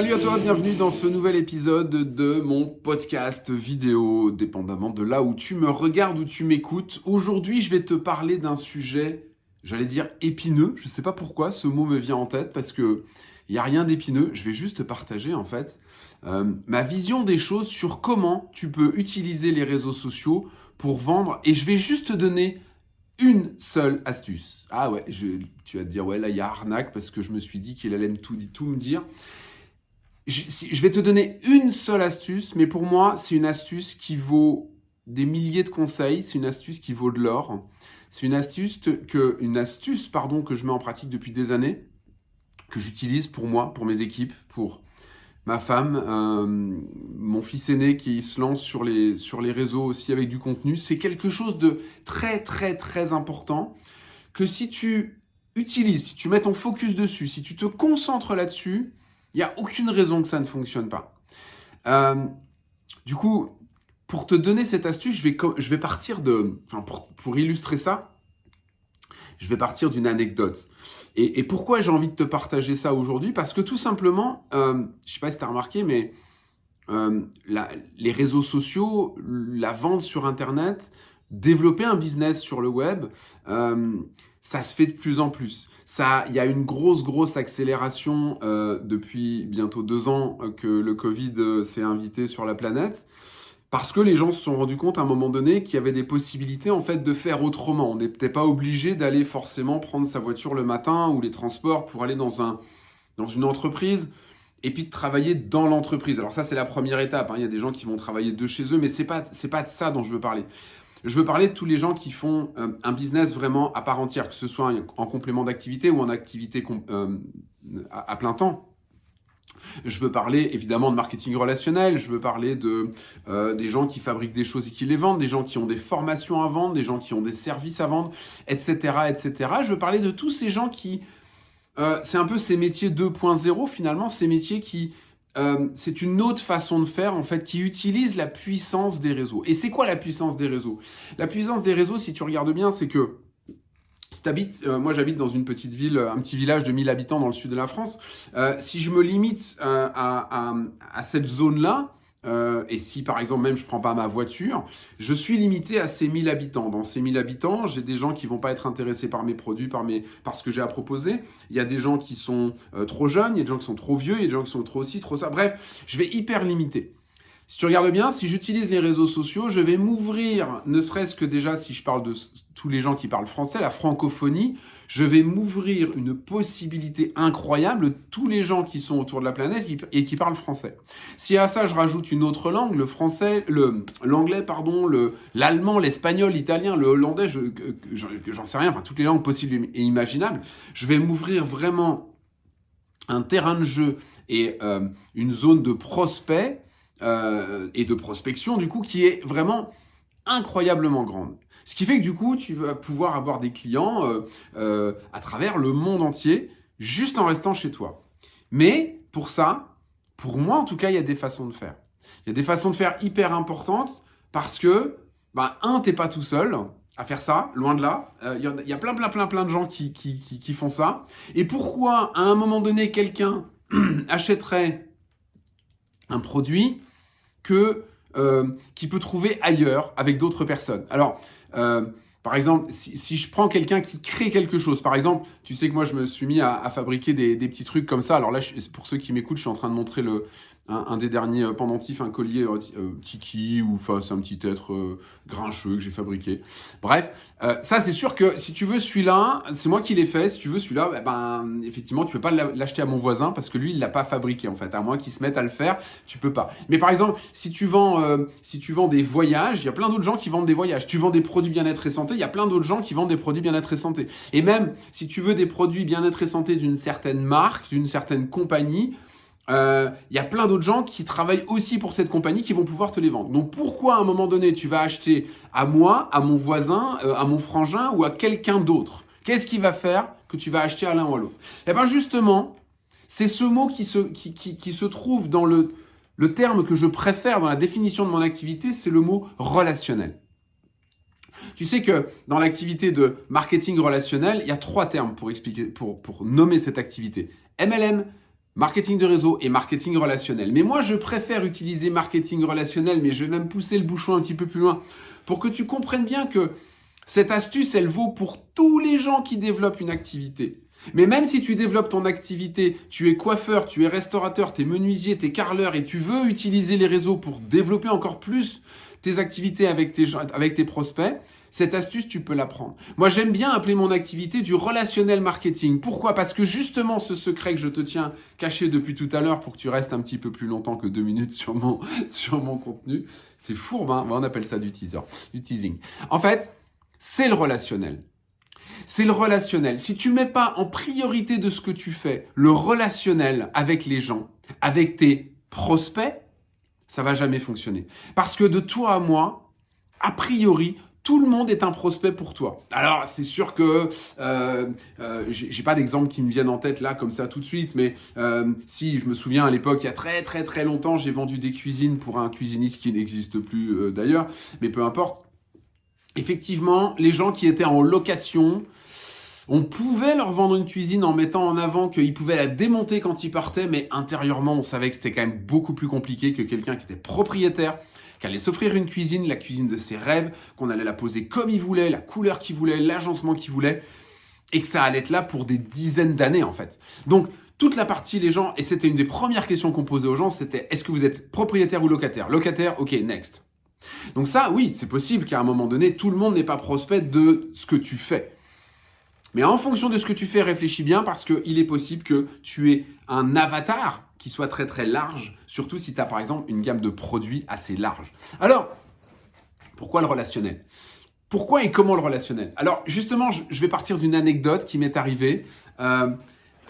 Salut à toi, bienvenue dans ce nouvel épisode de mon podcast vidéo, dépendamment de là où tu me regardes ou tu m'écoutes. Aujourd'hui, je vais te parler d'un sujet, j'allais dire épineux. Je ne sais pas pourquoi ce mot me vient en tête parce que il n'y a rien d'épineux. Je vais juste te partager en fait euh, ma vision des choses sur comment tu peux utiliser les réseaux sociaux pour vendre. Et je vais juste te donner une seule astuce. Ah ouais, tu vas te dire, ouais, là, il y a arnaque parce que je me suis dit qu'il allait tout, tout me dire. Je, vais te donner une seule astuce, mais pour moi, c'est une astuce qui vaut des milliers de conseils. C'est une astuce qui vaut de l'or. C'est une astuce que, une astuce, pardon, que je mets en pratique depuis des années, que j'utilise pour moi, pour mes équipes, pour ma femme, euh, mon fils aîné qui se lance sur les, sur les réseaux aussi avec du contenu. C'est quelque chose de très très très important que si tu utilises, si tu mets ton focus dessus, si tu te concentres là-dessus, il n'y a aucune raison que ça ne fonctionne pas. Euh, du coup, pour te donner cette astuce, je vais, je vais partir de... Enfin, pour, pour illustrer ça, je vais partir d'une anecdote. Et, pourquoi j'ai envie de te partager ça aujourd'hui? Parce que tout simplement, euh, je ne sais pas si tu as remarqué, mais euh, les réseaux sociaux, la vente sur Internet, développer un business sur le web, euh, ça se fait de plus en plus. Ça, il y a une grosse, grosse accélération depuis bientôt deux ans que le Covid s'est invité sur la planète. Parce que les gens se sont rendus compte à un moment donné qu'il y avait des possibilités en fait de faire autrement. On n'était pas obligé d'aller forcément prendre sa voiture le matin ou les transports pour aller dans, un, dans une entreprise et puis de travailler dans l'entreprise. Alors ça c'est la première étape. Hein. Il y a des gens qui vont travailler de chez eux, mais c'est pas c'est pas de ça dont je veux parler. Je veux parler de tous les gens qui font euh, un business vraiment à part entière, que ce soit en complément d'activité ou en activité euh, à plein temps. Je veux parler évidemment de marketing relationnel, je veux parler de euh, des gens qui fabriquent des choses et qui les vendent, des gens qui ont des formations à vendre, des gens qui ont des services à vendre, etc. etc. Je veux parler de tous ces gens qui... C'est un peu ces métiers 2.0 finalement, ces métiers qui... Euh, c'est une autre façon de faire en fait qui utilise la puissance des réseaux. Et c'est quoi la puissance des réseaux? La puissance des réseaux, si tu regardes bien, c'est que si t'habites, euh, moi j'habite dans une petite ville, un petit village de 1000 habitants dans le sud de la France. Euh, si je me limite euh, à, à, cette zone-là, et si par exemple même je prends pas ma voiture, je suis limité à ces 1000 habitants. Dans ces 1000 habitants, j'ai des gens qui vont pas être intéressés par mes produits, par, mes, ce que j'ai à proposer. Il y a des gens qui sont trop jeunes, il y a des gens qui sont trop vieux, il y a des gens qui sont trop ci, trop ça. Bref, je vais hyper limiter. Si tu regardes bien, si j'utilise les réseaux sociaux, je vais m'ouvrir, ne serait-ce que déjà si je parle de tous les gens qui parlent français, la francophonie, je vais m'ouvrir une possibilité incroyable, tous les gens qui sont autour de la planète et qui parlent français. Si à ça je rajoute une autre langue, le français, l'anglais, pardon, le l'allemand, l'espagnol, l'italien, le hollandais, je, j'en sais rien, enfin toutes les langues possibles et imaginables, je vais m'ouvrir vraiment un terrain de jeu et euh, une zone de prospect euh, et de prospection, du coup, qui est vraiment incroyablement grande. Ce qui fait que du coup, tu vas pouvoir avoir des clients euh, euh, à travers le monde entier, juste en restant chez toi. Mais pour ça, pour moi en tout cas, il y a des façons de faire. Il y a des façons de faire hyper importantes parce que, bah, un, t'es pas tout seul à faire ça, loin de là. Il y, a plein, plein, plein, plein de gens qui font ça. Et pourquoi, à un moment donné, quelqu'un achèterait un produit euh, qu'il peut trouver ailleurs avec d'autres personnes. Alors, euh, par exemple, si, je prends quelqu'un qui crée quelque chose, par exemple, tu sais que moi je me suis mis à, fabriquer des, petits trucs comme ça. Alors là, pour ceux qui m'écoutent, je suis en train de montrer le, un, des derniers euh, pendentifs, un collier euh, euh, tiki ou c'est un petit être grincheux que j'ai fabriqué. Bref, ça c'est sûr que si tu veux celui-là, c'est moi qui l'ai fait. Si tu veux celui-là, eh ben effectivement tu peux pas l'acheter à mon voisin parce que lui il l'a pas fabriqué en fait. À moins qu'il se mette à le faire, tu peux pas. Mais par exemple, si tu vends si tu vends des voyages, il y a plein d'autres gens qui vendent des voyages. Tu vends des produits bien-être et santé, il y a plein d'autres gens qui vendent des produits bien-être et santé. Et même si tu veux des produits bien-être et santé d'une certaine marque, d'une certaine compagnie, il euh, y a plein d'autres gens qui travaillent aussi pour cette compagnie qui vont pouvoir te les vendre. Donc pourquoi à un moment donné tu vas acheter à moi, à mon voisin, euh, à mon frangin ou à quelqu'un d'autre? Qu'est-ce qui va faire que tu vas acheter à l'un ou à l'autre? Eh bien justement, c'est ce mot qui se, qui, qui, se trouve dans le, le terme que je préfère dans la définition de mon activité, c'est le mot relationnel. Tu sais que dans l'activité de marketing relationnel, il y a trois termes pour expliquer, pour, pour nommer cette activité. MLM, marketing de réseau et marketing relationnel. Mais moi, je préfère utiliser marketing relationnel, mais je vais même pousser le bouchon un petit peu plus loin pour que tu comprennes bien que cette astuce, elle vaut pour tous les gens qui développent une activité. Mais même si tu développes ton activité, tu es coiffeur, tu es restaurateur, tu es menuisier, tu es carreleur et tu veux utiliser les réseaux pour développer encore plus tes activités avec tes, avec tes prospects, cette astuce, tu peux l'apprendre. Moi, j'aime bien appeler mon activité du relationnel marketing. Pourquoi? Parce que justement, ce secret que je te tiens caché depuis tout à l'heure pour que tu restes un petit peu plus longtemps que deux minutes sur mon, sur mon contenu, c'est fourbe, hein on appelle ça du teaser, du teasing. En fait, c'est le relationnel. C'est le relationnel. Si tu mets pas en priorité de ce que tu fais le relationnel avec les gens, avec tes prospects, ça va jamais fonctionner. Parce que de toi à moi, a priori, tout le monde est un prospect pour toi. Alors c'est sûr que euh, euh, j'ai pas d'exemple qui me viennent en tête là comme ça tout de suite, mais euh, si je me souviens à l'époque, il y a très très très longtemps, j'ai vendu des cuisines pour un cuisiniste qui n'existe plus euh, d'ailleurs, mais peu importe. Effectivement, les gens qui étaient en location, on pouvait leur vendre une cuisine en mettant en avant qu'ils pouvaient la démonter quand ils partaient, mais intérieurement, on savait que c'était quand même beaucoup plus compliqué que quelqu'un qui était propriétaire qu'il allait s'offrir une cuisine, la cuisine de ses rêves, qu'on allait la poser comme il voulait, la couleur qu'il voulait, l'agencement qu'il voulait, et que ça allait être là pour des dizaines d'années en fait. Donc toute la partie les gens, et c'était une des premières questions qu'on posait aux gens, c'était est-ce que vous êtes propriétaire ou locataire? Locataire, ok, next. Donc ça, oui, c'est possible qu'à un moment donné, tout le monde n'est pas prospect de ce que tu fais. Mais en fonction de ce que tu fais, réfléchis bien parce qu'il est possible que tu aies un avatar qui soit très très large, surtout si tu as par exemple une gamme de produits assez large. Alors, pourquoi le relationnel? Pourquoi et comment le relationnel? Alors justement, je vais partir d'une anecdote qui m'est arrivée. Euh,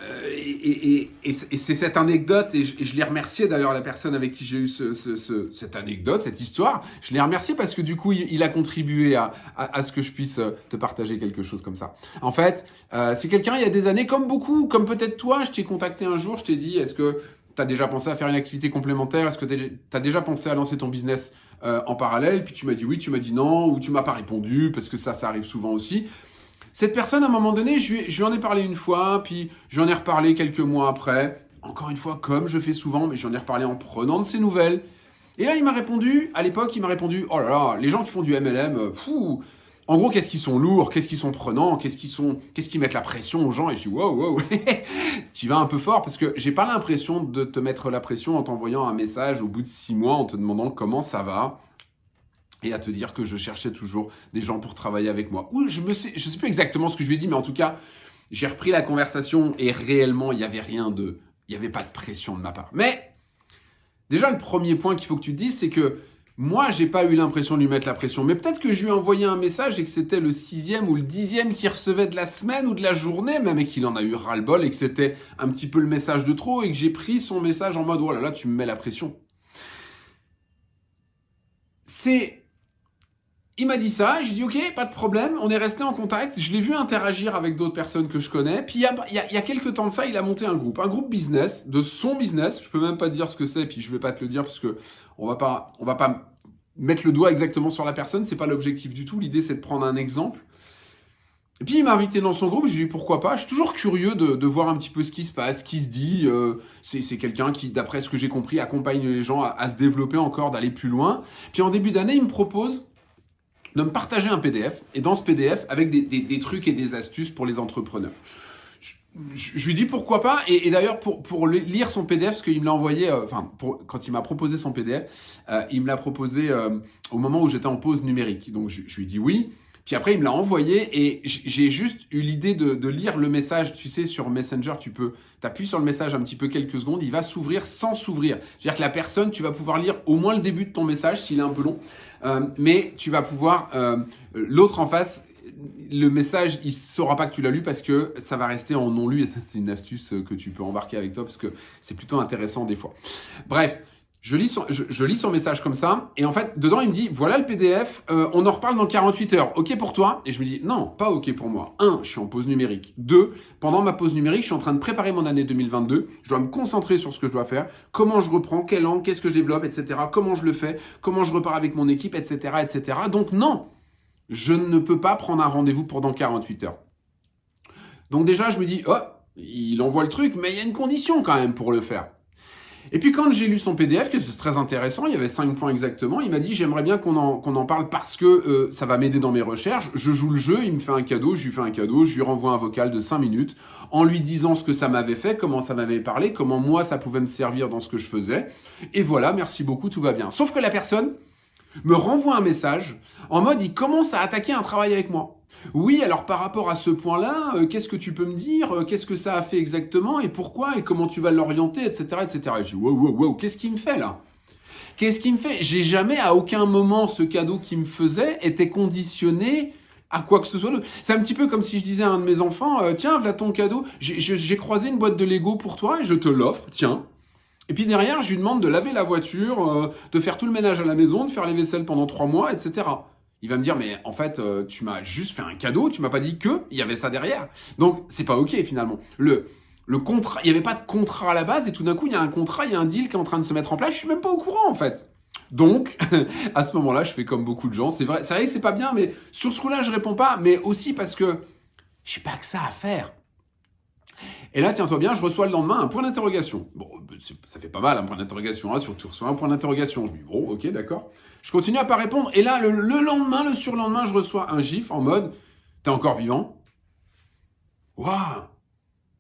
euh, et, c'est cette anecdote, et je, l'ai remercié d'ailleurs la personne avec qui j'ai eu cette anecdote, cette histoire. Je l'ai remercié parce que du coup, il, a contribué à, ce que je puisse euh, te partager quelque chose comme ça. En fait, c'est quelqu'un il y a des années, comme beaucoup, comme peut-être toi, je t'ai contacté un jour, je t'ai dit, est-ce que tu as déjà pensé à faire une activité complémentaire? Est-ce que tu as déjà pensé à lancer ton business en parallèle? Puis tu m'as dit oui, tu m'as dit non, ou tu m'as pas répondu, parce que ça, ça arrive souvent aussi. Cette personne, à un moment donné, je lui, en ai parlé une fois, puis j'en ai reparlé quelques mois après. Encore une fois, comme je fais souvent, mais j'en ai reparlé en prenant de ses nouvelles. Et là, il m'a répondu, à l'époque, il m'a répondu, oh là là, les gens qui font du MLM, euh, fou, en gros, qu'est-ce qu'ils sont lourds, qu'est-ce qu'ils sont prenants, qu'est-ce qu'ils sont, qu'est-ce qui mettent la pression aux gens. Et je dis, wow, wow, tu vas un peu fort parce que j'ai pas l'impression de te mettre la pression en t'envoyant un message au bout de six mois en te demandant comment ça va et à te dire que je cherchais toujours des gens pour travailler avec moi. Ou je ne sais, je sais plus exactement ce que je lui ai dit, mais en tout cas, j'ai repris la conversation et réellement, il n'y avait rien de... Il n'y avait pas de pression de ma part. Mais déjà, le premier point qu'il faut que tu te dises, c'est que moi, j'ai pas eu l'impression de lui mettre la pression. Mais peut-être que je lui ai envoyé un message et que c'était le sixième ou le dixième qu'il recevait de la semaine ou de la journée, même et qu'il en a eu ras-le-bol et que c'était un petit peu le message de trop et que j'ai pris son message en mode, oh là là, tu me mets la pression. C'est il m'a dit ça, j'ai dit ok, pas de problème, on est resté en contact, je l'ai vu interagir avec d'autres personnes que je connais, puis il y, a, il, y a, quelques temps de ça, il a monté un groupe, un groupe business, de son business, je peux même pas dire ce que c'est, puis je vais pas te le dire parce que on va pas, on va pas mettre le doigt exactement sur la personne, c'est pas l'objectif du tout, l'idée c'est de prendre un exemple. Et puis il m'a invité dans son groupe, j'ai dit pourquoi pas, je suis toujours curieux de, voir un petit peu ce qui se passe, ce qui se dit, euh, c'est quelqu'un qui, d'après ce que j'ai compris, accompagne les gens à, à se développer encore, d'aller plus loin. Puis en début d'année, il me propose de me partager un PDF, et dans ce PDF, avec des, trucs et des astuces pour les entrepreneurs. Je, lui dis pourquoi pas, et, d'ailleurs pour, lire son PDF, parce qu'il me l'a envoyé, euh, enfin quand il m'a proposé son PDF, euh, il me l'a proposé euh, au moment où j'étais en pause numérique. Donc je, lui dis oui, puis après, il me l'a envoyé et j'ai juste eu l'idée de, lire le message. Tu sais, sur Messenger, tu peux, t'appuies sur le message un petit peu quelques secondes, il va s'ouvrir sans s'ouvrir. C'est-à-dire que la personne, tu vas pouvoir lire au moins le début de ton message s'il est un peu long, mais tu vas pouvoir, l'autre en face, le message, il saura pas que tu l'as lu parce que ça va rester en non lu et ça c'est une astuce que tu peux embarquer avec toi parce que c'est plutôt intéressant des fois. Bref, je lis, son, je, lis son message comme ça, et en fait, dedans, il me dit, voilà le PDF, euh, on en reparle dans 48 heures. OK pour toi? Et je me dis, non, pas OK pour moi. Un, je suis en pause numérique. Deux, pendant ma pause numérique, je suis en train de préparer mon année 2022. Je dois me concentrer sur ce que je dois faire, comment je reprends, quel angle, qu'est-ce que je développe, etc. Comment je le fais, comment je repars avec mon équipe, etc., etc. Donc non, je ne peux pas prendre un rendez-vous pour dans 48 heures. Donc déjà, je me dis, oh, Il envoie le truc, mais il y a une condition quand même pour le faire. Et puis quand j'ai lu son PDF, qui était très intéressant, il y avait cinq points exactement, il m'a dit j'aimerais bien qu'on en, parle parce que euh, ça va m'aider dans mes recherches. Je joue le jeu, il me fait un cadeau, je lui fais un cadeau, je lui renvoie un vocal de cinq minutes en lui disant ce que ça m'avait fait, comment ça m'avait parlé, comment moi ça pouvait me servir dans ce que je faisais. Et voilà, merci beaucoup, tout va bien. Sauf que la personne me renvoie un message en mode il commence à attaquer un travail avec moi. Oui, alors par rapport à ce point-là, euh, qu'est-ce que tu peux me dire euh, Qu'est-ce que ça a fait exactement Et pourquoi Et comment tu vas l'orienter Etc. etc. Et je dis, wow, wow, wow, qu'est-ce qu'il me fait là? Qu'est-ce qu'il me fait? J'ai jamais, à aucun moment, ce cadeau qu'il me faisait était conditionné à quoi que ce soit. C'est un petit peu comme si je disais à un de mes enfants, euh, tiens, voilà ton cadeau, j'ai croisé une boîte de Lego pour toi et je te l'offre, tiens. Et puis derrière, je lui demande de laver la voiture, de faire tout le ménage à la maison, de faire les vaisselles pendant trois mois, etc il va me dire mais en fait euh, tu m'as juste fait un cadeau, tu m'as pas dit que il y avait ça derrière. Donc c'est pas ok finalement. Le le contrat, il y avait pas de contrat à la base et tout d'un coup il y a un contrat, il y a un deal qui est en train de se mettre en place. Je suis même pas au courant en fait. Donc à ce moment-là, je fais comme beaucoup de gens. C'est vrai, c'est c'est pas bien, mais sur ce coup-là je réponds pas, mais aussi parce que j'ai pas que ça à faire. Et là, tiens-toi bien, je reçois le lendemain un point d'interrogation. Bon, ça fait pas mal un point d'interrogation, hein, surtout reçois un point d'interrogation. Je dis bon, ok, d'accord. Je continue à pas répondre. Et là, le, lendemain, le surlendemain, je reçois un gif en mode T'es encore vivant? Waouh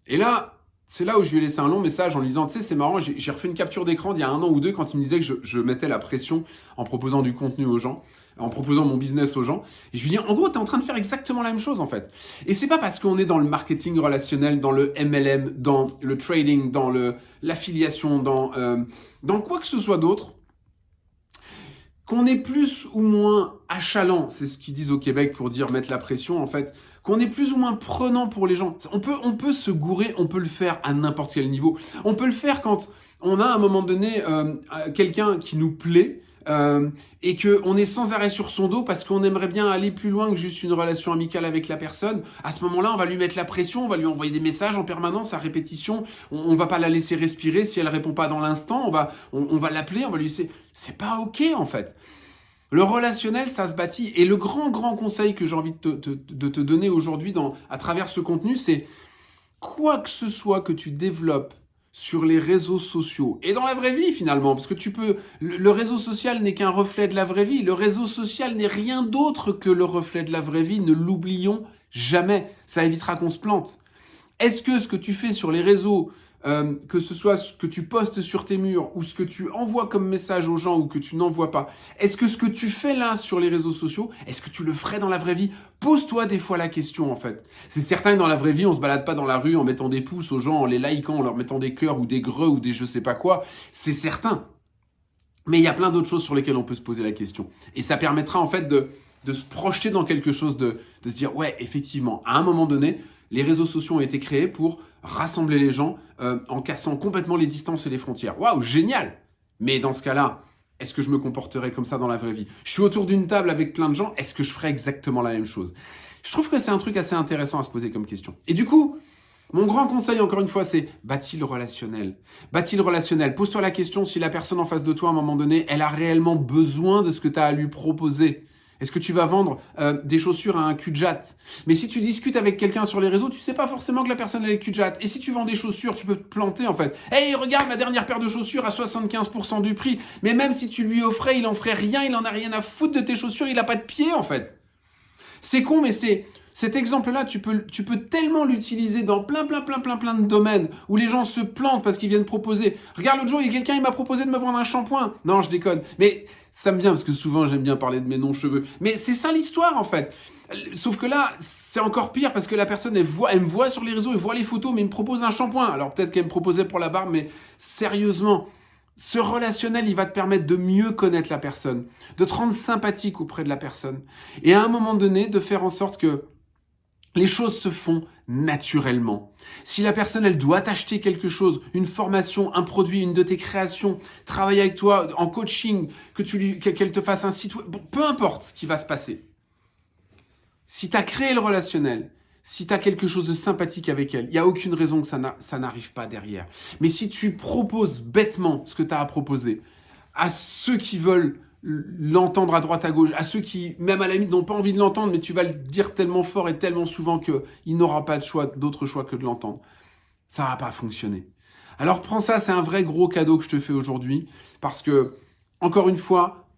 Et là, c'est là où je lui ai laissé un long message en lui disant, tu sais, c'est marrant, j'ai refait une capture d'écran d'il y a un an ou deux quand il me disait que je, mettais la pression en proposant du contenu aux gens, en proposant mon business aux gens. Et je lui dis, en gros, tu es en train de faire exactement la même chose en fait. Et c'est pas parce qu'on est dans le marketing relationnel, dans le MLM, dans le trading, dans l'affiliation, dans, euh, dans quoi que ce soit d'autre, qu'on est plus ou moins achalant, c'est ce qu'ils disent au Québec pour dire mettre la pression en fait, qu'on est plus ou moins prenant pour les gens. On peut, on peut se gourer, on peut le faire à n'importe quel niveau. On peut le faire quand on a à un moment donné euh, quelqu'un qui nous plaît, euh, et que on est sans arrêt sur son dos parce qu'on aimerait bien aller plus loin que juste une relation amicale avec la personne, à ce moment-là, on va lui mettre la pression, on va lui envoyer des messages en permanence à répétition, on, on va pas la laisser respirer si elle répond pas dans l'instant, on va on, va l'appeler, on va lui laisser c'est pas OK en fait. Le relationnel, ça se bâtit. Et le grand, grand conseil que j'ai envie de te, donner aujourd'hui à travers ce contenu, c'est quoi que ce soit que tu développes sur les réseaux sociaux et dans la vraie vie finalement, parce que tu peux, le, réseau social n'est qu'un reflet de la vraie vie. Le réseau social n'est rien d'autre que le reflet de la vraie vie. Ne l'oublions jamais. Ça évitera qu'on se plante. Est-ce que ce que tu fais sur les réseaux euh, que ce soit ce que tu postes sur tes murs ou ce que tu envoies comme message aux gens ou que tu n'envoies pas, est-ce que ce que tu fais là sur les réseaux sociaux, est-ce que tu le ferais dans la vraie vie? Pose-toi des fois la question en fait. C'est certain que dans la vraie vie, on se balade pas dans la rue en mettant des pouces aux gens, en les likant, en leur mettant des cœurs ou des greux ou des je sais pas quoi. C'est certain. Mais il y a plein d'autres choses sur lesquelles on peut se poser la question. Et ça permettra en fait de, de se projeter dans quelque chose, de, de se dire ouais, effectivement, à un moment donné, les réseaux sociaux ont été créés pour rassembler les gens euh, en cassant complètement les distances et les frontières. Waouh, génial Mais dans ce cas-là, est-ce que je me comporterais comme ça dans la vraie vie? Je suis autour d'une table avec plein de gens, est-ce que je ferais exactement la même chose? Je trouve que c'est un truc assez intéressant à se poser comme question. Et du coup, mon grand conseil, encore une fois, c'est bâtis le relationnel? Bâtis le relationnel? Pose-toi la question si la personne en face de toi, à un moment donné, elle a réellement besoin de ce que tu as à lui proposer. Est-ce que tu vas vendre euh, des chaussures à un cul Mais si tu discutes avec quelqu'un sur les réseaux, tu sais pas forcément que la personne est cul Et si tu vends des chaussures, tu peux te planter en fait. Hey, regarde ma dernière paire de chaussures à 75% du prix. Mais même si tu lui offrais, il en ferait rien, il en a rien à foutre de tes chaussures, il a pas de pied en fait. C'est con, mais c'est cet exemple-là, tu peux, tu peux tellement l'utiliser dans plein, plein, plein, plein, plein de domaines où les gens se plantent parce qu'ils viennent proposer. Regarde, l'autre jour, il y a quelqu'un, il m'a proposé de me vendre un shampoing. Non, je déconne. Mais ça me vient parce que souvent, j'aime bien parler de mes non-cheveux. Mais c'est ça l'histoire, en fait. Sauf que là, c'est encore pire parce que la personne, elle, voit, elle me voit sur les réseaux, elle voit les photos, mais il me propose un shampoing. Alors peut-être qu'elle me proposait pour la barbe, mais sérieusement, ce relationnel, il va te permettre de mieux connaître la personne, de te rendre sympathique auprès de la personne. Et à un moment donné, de faire en sorte que les choses se font naturellement. Si la personne, elle doit t'acheter quelque chose, une formation, un produit, une de tes créations, travailler avec toi en coaching, que tu qu'elle te fasse un site peu importe ce qui va se passer. Si tu as créé le relationnel, si tu as quelque chose de sympathique avec elle, il n'y a aucune raison que ça n'arrive pas derrière. Mais si tu proposes bêtement ce que tu as à proposer à ceux qui veulent l'entendre à droite à gauche, à ceux qui, même à la limite, n'ont pas envie de l'entendre, mais tu vas le dire tellement fort et tellement souvent qu'il n'aura pas de choix, d'autre choix que de l'entendre. ça va pas fonctionner. Alors prends ça, c'est un vrai gros cadeau que je te fais aujourd'hui parce que, encore une fois,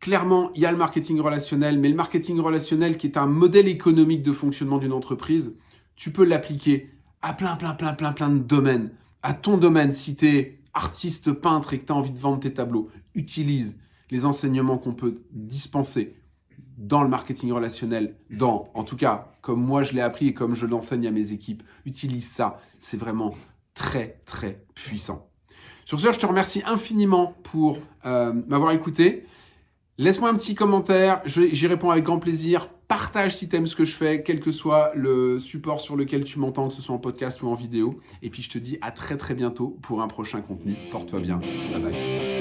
clairement, il y a le marketing relationnel, mais le marketing relationnel qui est un modèle économique de fonctionnement d'une entreprise, tu peux l'appliquer à plein, plein, plein, plein, plein de domaines. À ton domaine, si tu es artiste peintre et que tu as envie de vendre tes tableaux, utilise les enseignements qu'on peut dispenser dans le marketing relationnel, dans, en tout cas, comme moi je l'ai appris et comme je l'enseigne à mes équipes, utilise ça. C'est vraiment très, très puissant. Sur ce, je te remercie infiniment pour euh, m'avoir écouté. Laisse-moi un petit commentaire, j'y réponds avec grand plaisir. Partage si tu aimes ce que je fais, quel que soit le support sur lequel tu m'entends, que ce soit en podcast ou en vidéo. Et puis je te dis à très très bientôt pour un prochain contenu. Porte-toi bien. Bye bye.